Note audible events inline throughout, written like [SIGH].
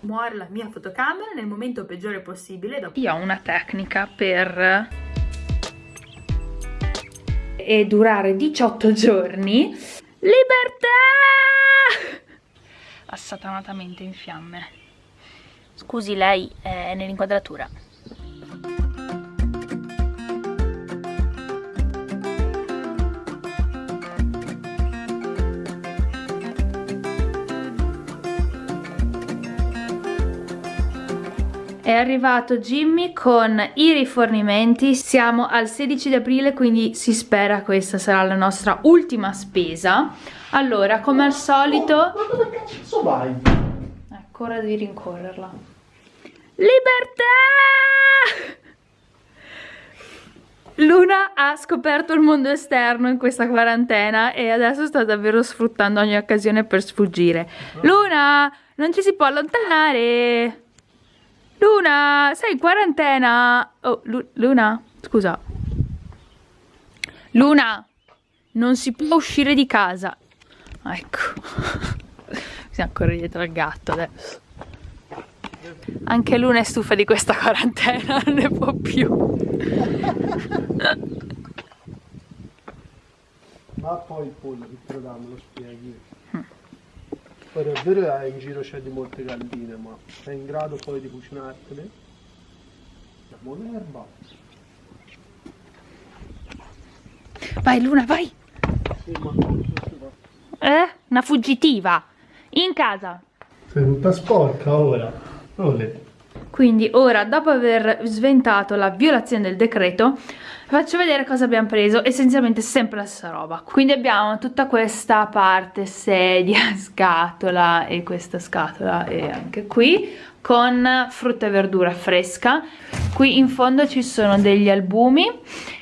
muore la mia fotocamera nel momento peggiore possibile. Io ho una tecnica per e durare 18 giorni. Libertà! Assatanatamente in fiamme. Scusi, lei è nell'inquadratura. È arrivato Jimmy con i rifornimenti, siamo al 16 di aprile quindi si spera questa sarà la nostra ultima spesa. Allora, come al solito... Oh, ma dove cazzo vai? Ecco, ora devi rincorrerla. Libertà! Luna ha scoperto il mondo esterno in questa quarantena e adesso sta davvero sfruttando ogni occasione per sfuggire. Luna, non ci si può allontanare! Luna, sei in quarantena? Oh, Lu Luna, scusa. Luna, non si può uscire di casa. Ecco. [LAUGHS] Bisogna correre dietro al gatto adesso. Anche Luna è stufa di questa quarantena, [LAUGHS] non ne può più. Ma poi il te lo danno, lo spieghi. Poi è vero che in giro c'è di molte galline, ma sei in grado poi di cucinartele? La buona erba. Vai Luna, vai! Sì, ma? Eh? Una fuggitiva! In casa! Sei tutta sporca ora. Ole. Quindi ora, dopo aver sventato la violazione del decreto, faccio vedere cosa abbiamo preso, essenzialmente sempre la stessa roba. Quindi abbiamo tutta questa parte sedia, [LAUGHS] scatola e questa scatola e anche qui, con frutta e verdura fresca. Qui in fondo ci sono degli albumi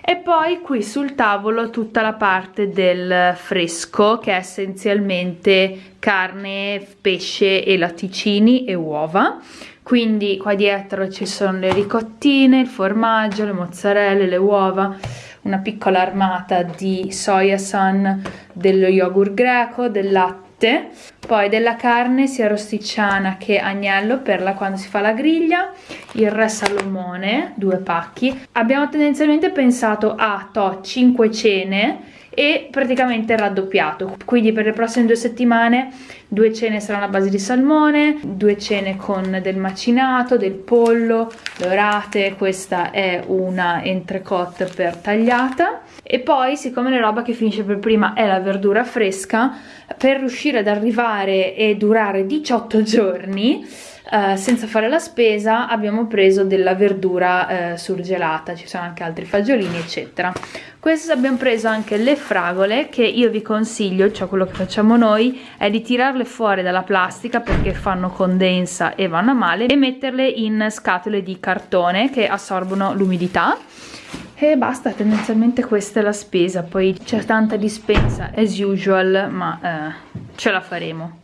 e poi qui sul tavolo tutta la parte del fresco che è essenzialmente carne, pesce e latticini e uova quindi qua dietro ci sono le ricottine, il formaggio, le mozzarelle, le uova, una piccola armata di soia sun, dello yogurt greco, del latte, poi della carne sia rosticciana che agnello per la quando si fa la griglia, il re salomone, due pacchi. Abbiamo tendenzialmente pensato a to 5 cene e praticamente raddoppiato quindi per le prossime due settimane due cene saranno a base di salmone due cene con del macinato del pollo dorate questa è una entrecote per tagliata e poi siccome la roba che finisce per prima è la verdura fresca per riuscire ad arrivare e durare 18 [LAUGHS] giorni Uh, senza fare la spesa abbiamo preso della verdura uh, surgelata, ci sono anche altri fagiolini eccetera. Questo abbiamo preso anche le fragole che io vi consiglio, cioè quello che facciamo noi è di tirarle fuori dalla plastica perché fanno condensa e vanno male e metterle in scatole di cartone che assorbono l'umidità e basta, tendenzialmente questa è la spesa, poi c'è tanta dispensa as usual ma uh, ce la faremo.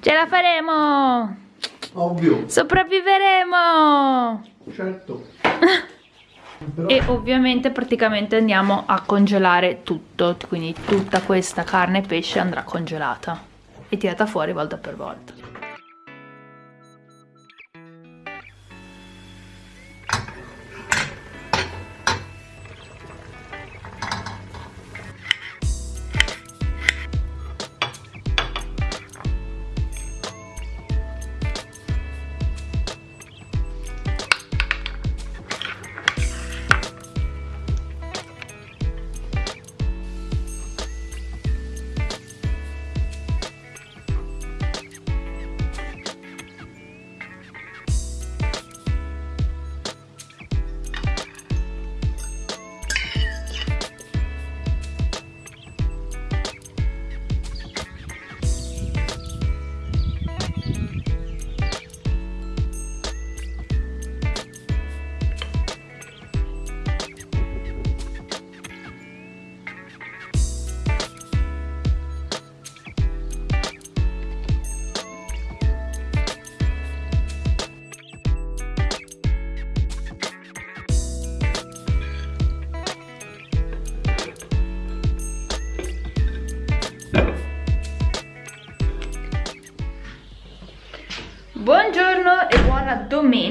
Ce la faremo! Ovvio. Sopravviveremo! Certo. Però... [LAUGHS] E ovviamente praticamente andiamo a congelare tutto, quindi tutta questa carne e pesce andrà congelata e tirata fuori volta per volta.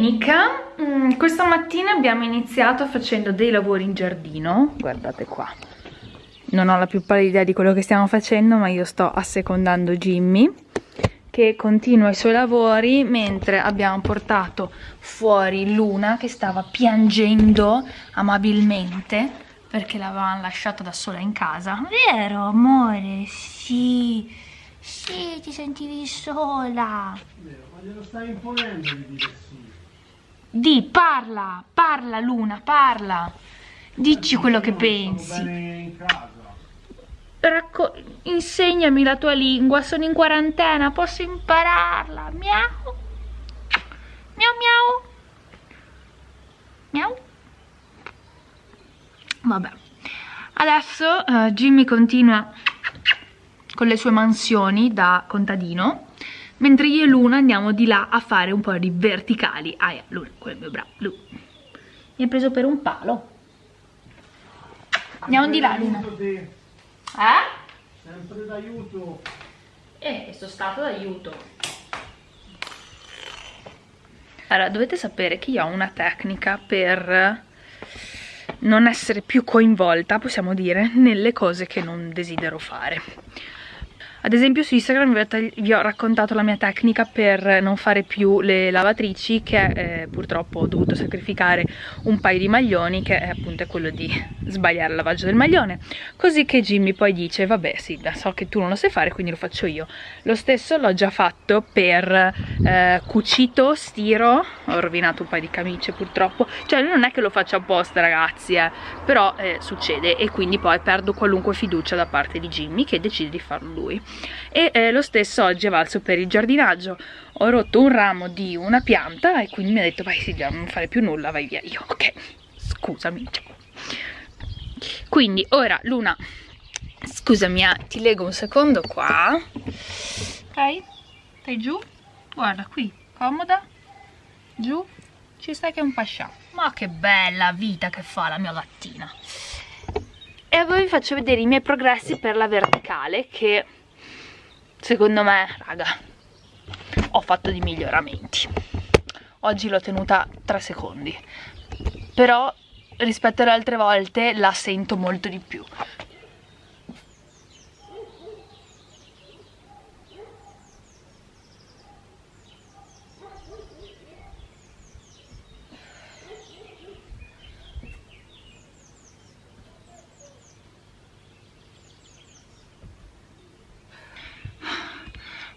Domenica mm, Questa mattina abbiamo iniziato facendo dei lavori in giardino. Guardate qua. Non ho la più pallida idea di quello che stiamo facendo Ma io sto assecondando Jimmy Che continua i suoi lavori Mentre abbiamo portato fuori Luna Che stava piangendo amabilmente Perché l'avevamo lasciata da sola in casa. Vero amore? Sì. Sì, ti sentivi sola. Ma glielo stai imponendo di dire sì. Di, parla, parla Luna, parla. Dici quello che pensi. Racco insegnami la tua lingua, sono in quarantena, posso impararla. Miau. Miau miau. Miau. Vabbè. Adesso eh, Jimmy continua con le sue mansioni da contadino, mentre io e Luna andiamo di là a fare un po' di verticali. Ah, yeah, Luna, quello è il mio bravo. Lu. Mi ha preso per un palo. Andiamo di là, Luna. Eh? Sempre d'aiuto. Eh, sono stato d'aiuto. Allora, dovete sapere che io ho una tecnica per non essere più coinvolta, possiamo dire, nelle cose che non desidero fare. Ad esempio su Instagram vi ho, raccontato la mia tecnica per non fare più le lavatrici che eh, purtroppo ho dovuto sacrificare un paio di maglioni che è appunto quello di sbagliare il lavaggio del maglione. Così che Jimmy poi dice vabbè sì so che tu non lo sai fare quindi lo faccio io. Lo stesso l'ho già fatto per eh, cucito, stiro ho rovinato un paio di camicie purtroppo. Cioè non è che lo faccio apposta ragazzi eh, però eh, succede e quindi poi perdo qualunque fiducia da parte di Jimmy che decide di farlo lui e eh, lo stesso oggi è valso per il giardinaggio. Ho rotto un ramo di una pianta e quindi mi ha detto vai Silvia non fare più nulla vai via. Io ok scusami ciao. Quindi ora Luna scusami eh, ti leggo un secondo qua. Ok stai giù? Guarda qui comoda? Giù? Ci stai che è un pascià. Ma che bella vita che fa la mia gattina e a voi vi faccio vedere i miei progressi per la verticale che secondo me raga ho fatto dei miglioramenti. Oggi l'ho tenuta 3 secondi. Però rispetto alle altre volte la sento molto di più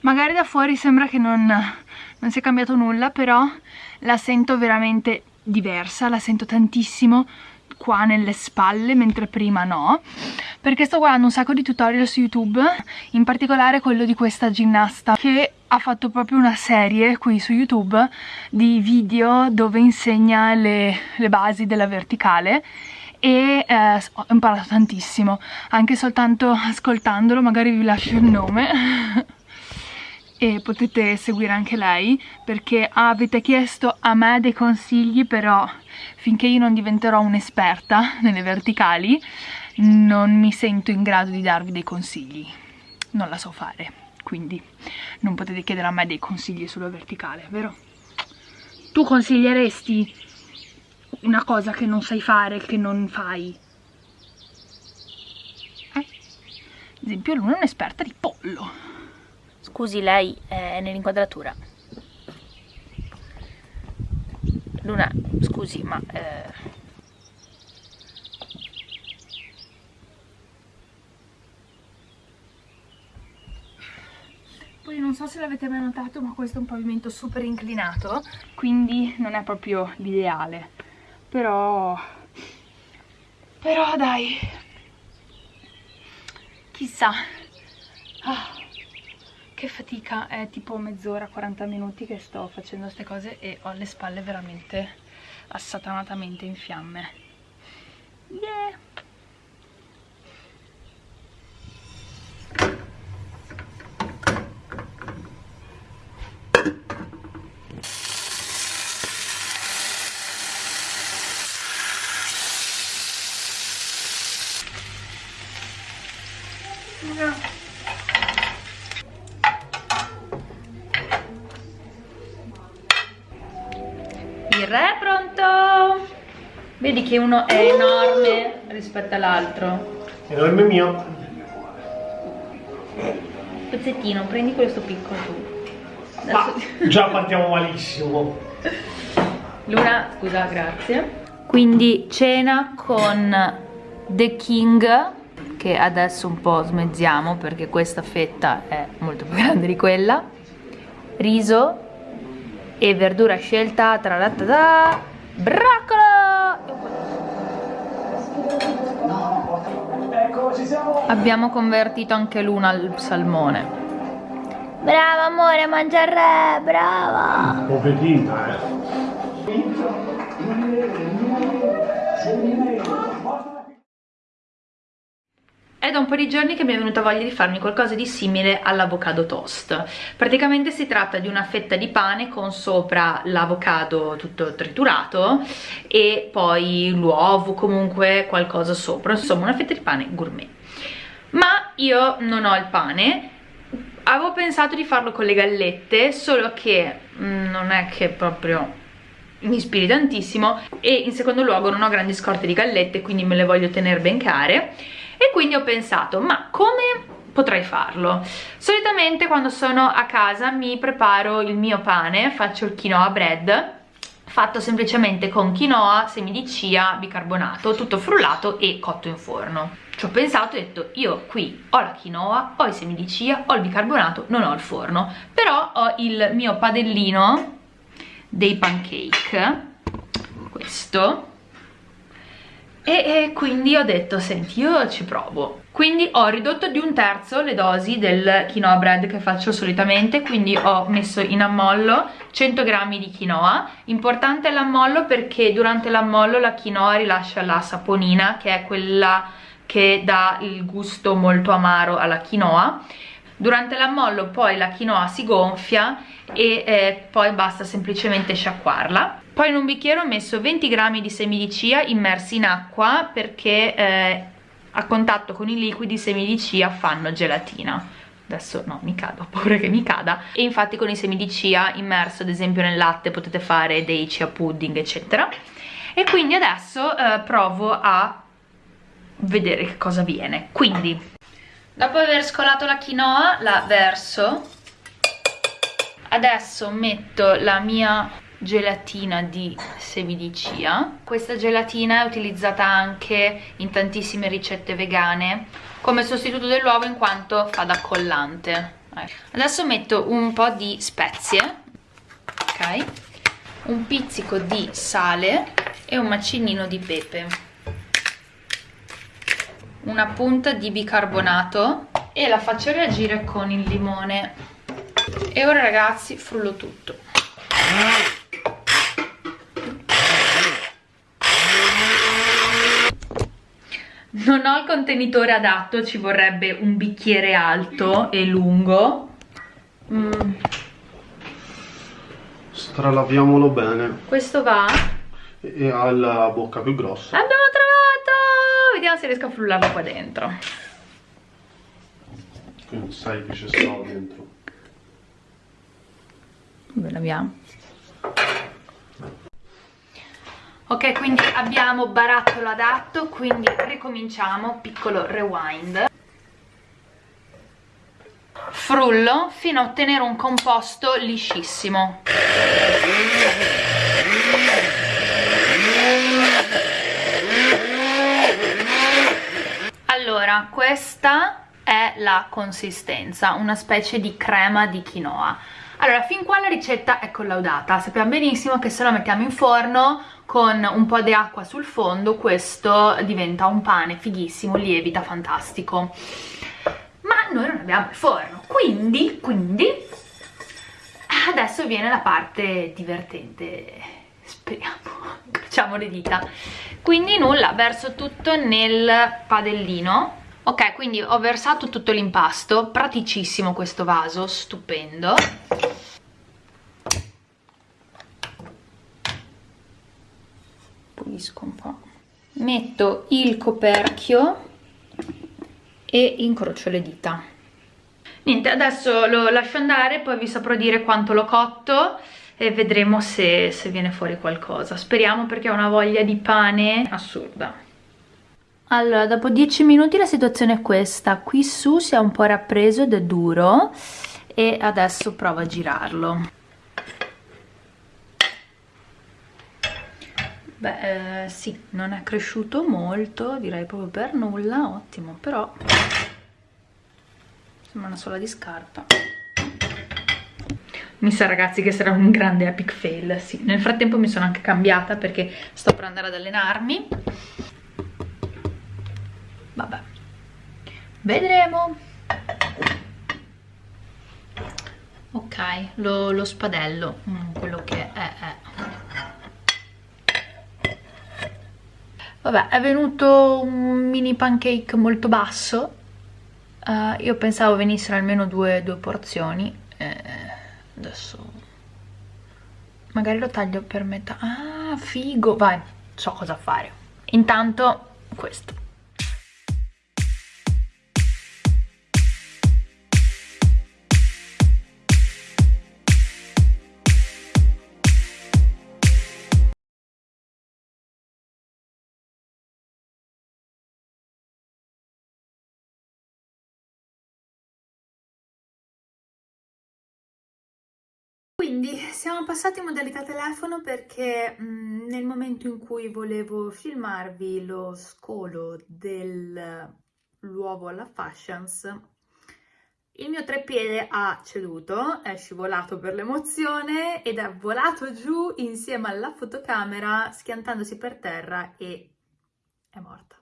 magari da fuori sembra che non, non sia cambiato nulla però la sento veramente diversa la sento tantissimo qua nelle spalle mentre prima no. Perché sto guardando un sacco di tutorial su youtube in particolare quello di questa ginnasta che ha fatto proprio una serie qui su youtube di video dove insegna le, le basi della verticale e eh, ho imparato tantissimo. Anche soltanto ascoltandolo magari vi lascio il nome [LAUGHS] e potete seguire anche lei perché avete chiesto a me dei consigli però finché io non diventerò un'esperta [LAUGHS] nelle verticali non mi sento in grado di darvi dei consigli non la so fare quindi non potete chiedere a me dei consigli sulla verticale vero? tu consiglieresti una cosa che non sai fare che non fai? Eh? ad esempio Luna è un'esperta di pollo Scusi, lei è nell'inquadratura. Luna, scusi, ma... Eh... Poi non so se l'avete mai notato, ma questo è un pavimento super inclinato, quindi non è proprio l'ideale. Però... Però dai... Chissà... Ah che fatica, è tipo mezz'ora, 40 minuti che sto facendo queste cose e ho le spalle veramente assatanatamente in fiamme. Yeah! Yeah. Vedi che uno è enorme rispetto all'altro. Enorme mio. Pezzettino, prendi questo piccolo tu. Ma [LAUGHS] già partiamo malissimo. Luna, scusa, grazie. Quindi cena con The King, che adesso un po' smezziamo perché questa fetta è molto più [LAUGHS] grande di quella. Riso e verdura scelta tra la ta broccolo! Abbiamo convertito anche Luna al salmone. Brava amore, mangia il re, brava! Poverina, eh. È da un po' di giorni che mi è venuta voglia di farmi qualcosa di simile all'avocado toast. Praticamente si tratta di una fetta di pane con sopra l'avocado tutto triturato e poi l'uovo, comunque qualcosa sopra, insomma una fetta di pane gourmet. Ma io non ho il pane avevo pensato di farlo con le gallette solo che mm, non è che proprio mi ispiri tantissimo e in secondo luogo non ho grandi scorte di gallette quindi me le voglio tenere ben care e quindi ho pensato ma come potrei farlo? Solitamente quando sono a casa mi preparo il mio pane faccio il quinoa bread fatto semplicemente con quinoa, semi di chia, bicarbonato, tutto frullato e cotto in forno. Ci ho pensato e ho detto, io qui ho la quinoa, ho i semi di chia, ho il bicarbonato, non ho il forno, però ho il mio padellino dei pancake, questo, e, e, quindi ho detto senti io ci provo quindi ho ridotto di un terzo le dosi del quinoa bread che faccio solitamente quindi ho messo in ammollo 100 grammi di quinoa. Importante l'ammollo perché durante l'ammollo la quinoa rilascia la saponina che è quella che dà il gusto molto amaro alla quinoa. Durante l'ammollo poi la quinoa si gonfia e eh, poi basta semplicemente sciacquarla poi in un bicchiere ho messo 20 grammi di semi di chia immersi in acqua perché eh, a contatto con i liquidi i semi di chia fanno gelatina. Adesso no, mi cado, ho paura che mi cada. E infatti con i semi di chia immerso ad esempio nel latte potete fare dei chia pudding eccetera. E quindi adesso eh, provo a vedere che cosa viene. Quindi dopo aver scolato la quinoa la verso. Adesso metto la mia gelatina di semi di chia questa gelatina è utilizzata anche in tantissime ricette vegane come sostituto dell'uovo in quanto fa da collante. Adesso metto un po' di spezie ok? Un pizzico di sale e un macinino di pepe. Una punta di bicarbonato e la faccio reagire con il limone. E ora ragazzi frullo tutto non ho il contenitore adatto ci vorrebbe un bicchiere alto e lungo mm. stralaviamolo bene questo va? e ha la bocca più grossa abbiamo trovato vediamo se riesco a frullarlo qua dentro quindi sai che c'è stato dentro dove l'abbiamo? Ok quindi abbiamo barattolo adatto quindi ricominciamo piccolo rewind. Frullo fino a ottenere un composto liscissimo. Allora questa è la consistenza una specie di crema di quinoa. Allora fin qua la ricetta è collaudata. Sappiamo benissimo che se la mettiamo in forno con un po' di acqua sul fondo questo diventa un pane fighissimo, lievita, fantastico. Ma noi non abbiamo il forno quindi, quindi adesso viene la parte divertente. Speriamo, [LAUGHS] facciamo le dita. Quindi nulla, verso tutto nel padellino. Ok quindi ho versato tutto l'impasto praticissimo questo vaso stupendo pulisco un po' metto il coperchio e incrocio le dita niente adesso lo lascio andare poi vi saprò dire quanto l'ho cotto e vedremo se, se viene fuori qualcosa. Speriamo perché ho una voglia di pane assurda. Allora, dopo 10 minuti la situazione è questa. Qui su si è un po' rappreso ed è duro e adesso provo a girarlo. Beh, eh, sì, non è cresciuto molto, direi proprio per nulla, ottimo, però sembra una sola di scarpa. Mi sa ragazzi che sarà un grande epic fail, sì. Nel frattempo mi sono anche cambiata perché sto per andare ad allenarmi. Vabbè, vedremo. Ok, lo, lo spadello, mm, quello che è, è. Vabbè, è venuto un mini pancake molto basso. Uh, io pensavo venissero almeno due, due porzioni. Eh, adesso... Magari lo taglio per metà. Ah, figo! Vai, so cosa fare. Intanto, questo. Quindi siamo passati in modalità telefono perché mh, mm, nel momento in cui volevo filmarvi lo scolo dell'uovo alla Fashions il mio treppiede ha ceduto, è scivolato per l'emozione ed è volato giù insieme alla fotocamera schiantandosi per terra e è morta.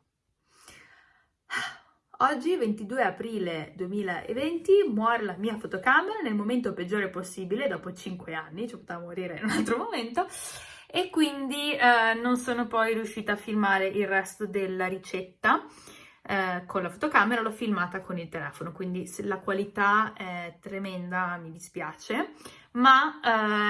Oggi, 22 aprile 2020, muore la mia fotocamera nel momento peggiore possibile, dopo 5 anni, ci poteva morire in un altro momento, e quindi eh, non sono poi riuscita a filmare il resto della ricetta eh, con la fotocamera, l'ho filmata con il telefono, quindi la qualità è tremenda mi dispiace, ma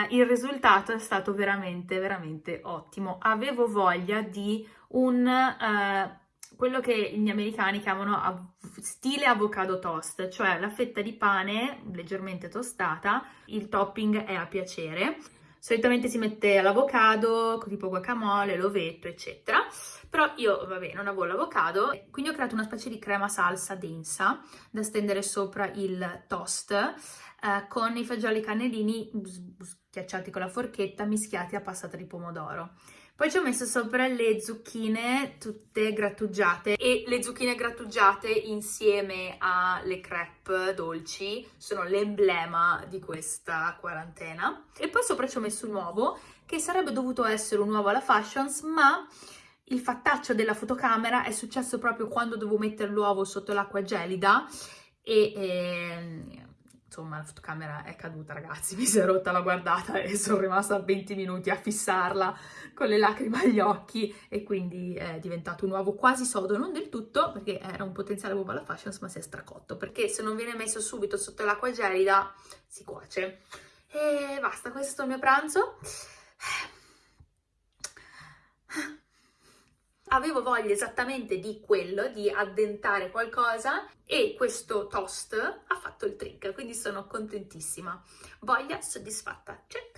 eh, il risultato è stato veramente, veramente ottimo. Avevo voglia di un eh, quello che gli americani chiamano stile avocado toast, cioè la fetta di pane leggermente tostata, il topping è a piacere. Solitamente si mette l'avocado, tipo guacamole, l'ovetto, eccetera. Però io, vabbè, non avevo l'avocado, quindi ho creato una specie di crema salsa densa da stendere sopra il toast eh, con i fagioli cannellini schiacciati con la forchetta mischiati a passata di pomodoro. Poi ci ho messo sopra le zucchine tutte grattugiate e le zucchine grattugiate insieme alle crepe dolci sono l'emblema di questa quarantena. E poi sopra ci ho messo un uovo che sarebbe dovuto essere un uovo alla Fashions ma il fattaccio della fotocamera è successo proprio quando dovevo mettere l'uovo sotto l'acqua gelida e, e ehm, insomma la fotocamera è caduta ragazzi, [LAUGHS] mi si è rotta la guardata e sono rimasta 20 minuti a fissarla con le lacrime agli occhi e quindi è diventato un uovo quasi sodo, non del tutto perché era un potenziale uovo alla fashions ma si è stracotto perché se non viene messo subito sotto l'acqua gelida si cuoce. E basta, questo è il mio pranzo avevo voglia esattamente di quello, di addentare qualcosa e questo toast ha fatto il trick, quindi sono contentissima. Voglia soddisfatta, check!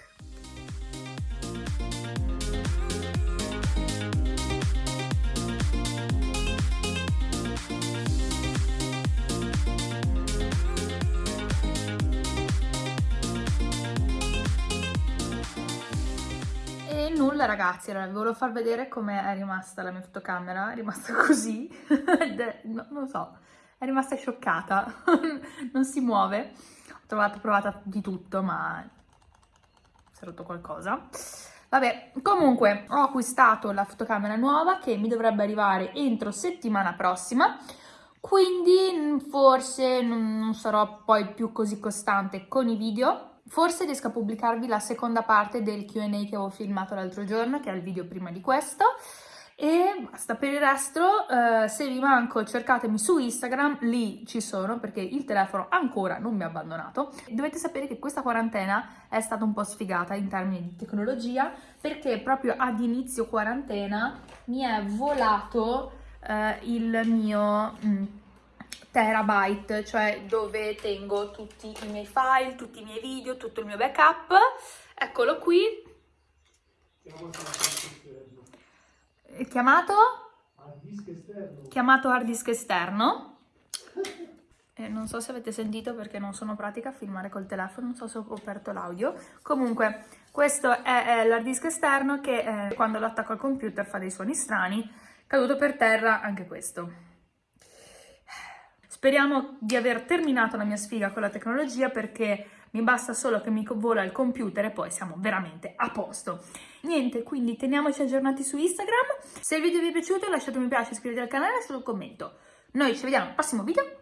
Nulla ragazzi, allora vi volevo far vedere come è rimasta la mia fotocamera, è rimasta [LAUGHS] così, no, non lo so, è rimasta scioccata, [LAUGHS] non si muove, ho trovato, provato di tutto ma si è rotto qualcosa. Vabbè, comunque ho acquistato la fotocamera nuova che mi dovrebbe arrivare entro settimana prossima, quindi forse non sarò poi più così costante con i video, Forse riesco a pubblicarvi la seconda parte del Q&A che avevo filmato l'altro giorno, che è il video prima di questo, e basta, per il resto eh, se vi manco cercatemi su Instagram, lì ci sono perché il telefono ancora non mi ha abbandonato. Dovete sapere che questa quarantena è stata un po' sfigata in termini di tecnologia perché proprio ad inizio quarantena mi è volato eh, il mio... Mm, terabyte, cioè dove tengo tutti i miei file, tutti i miei video, tutto il mio backup, Eccolo qui. Chiamato? Hard disk esterno. Chiamato hard disk esterno. E non so se avete sentito perché non sono pratica a filmare col telefono, non so se ho aperto l'audio. Comunque, questo è, è l'hard disk esterno che eh, quando lo attacco al computer fa dei suoni strani. Caduto per terra anche questo. Speriamo di aver terminato la mia sfiga con la tecnologia perché mi basta solo che mi vola il computer e poi siamo veramente a posto. Niente, quindi teniamoci aggiornati su Instagram. Se il video vi è piaciuto lasciate un mi piace, iscrivetevi al canale e lasciate un commento. Noi ci vediamo al prossimo video.